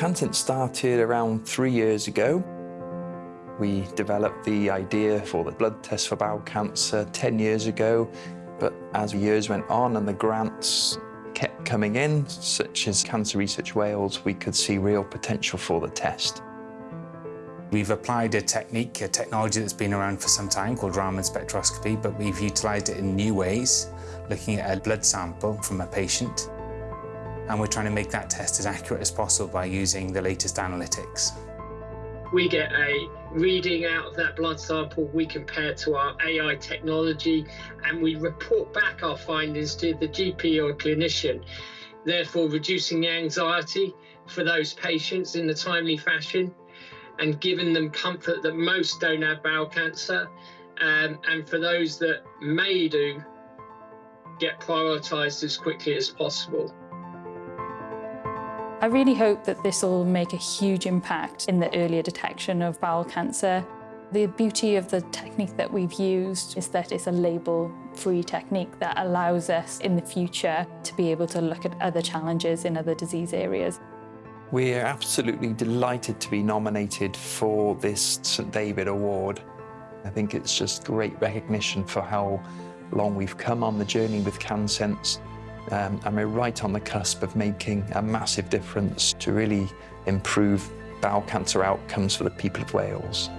CanSense started around three years ago. We developed the idea for the blood test for bowel cancer 10 years ago, but as years went on and the grants kept coming in, such as Cancer Research Wales, we could see real potential for the test. We've applied a technique, a technology that's been around for some time called Raman spectroscopy, but we've utilised it in new ways, looking at a blood sample from a patient. And we're trying to make that test as accurate as possible by using the latest analytics. We get a reading out of that blood sample, we compare to our AI technology, and we report back our findings to the GP or clinician, therefore reducing the anxiety for those patients in a timely fashion and giving them comfort that most don't have bowel cancer. Um, and for those that may do, get prioritised as quickly as possible. I really hope that this will make a huge impact in the earlier detection of bowel cancer. The beauty of the technique that we've used is that it's a label-free technique that allows us in the future to be able to look at other challenges in other disease areas. We're absolutely delighted to be nominated for this St David Award. I think it's just great recognition for how long we've come on the journey with CanSense um, and we're right on the cusp of making a massive difference to really improve bowel cancer outcomes for the people of Wales.